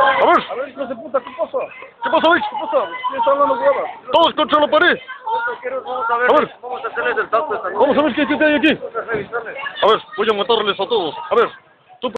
A ver, A ver, hijo de puta, ¿qué pasa? ¿qué pasa, Vic? ¿Qué pasa? ¿Quién está hablando huevas? Todos contra la pared. Vamos a ver. vamos a hacerles el tapo esta noche. Vamos a ver qué, qué hay aquí. Vamos a revisarles. A ver, voy a matarles a todos. A ver,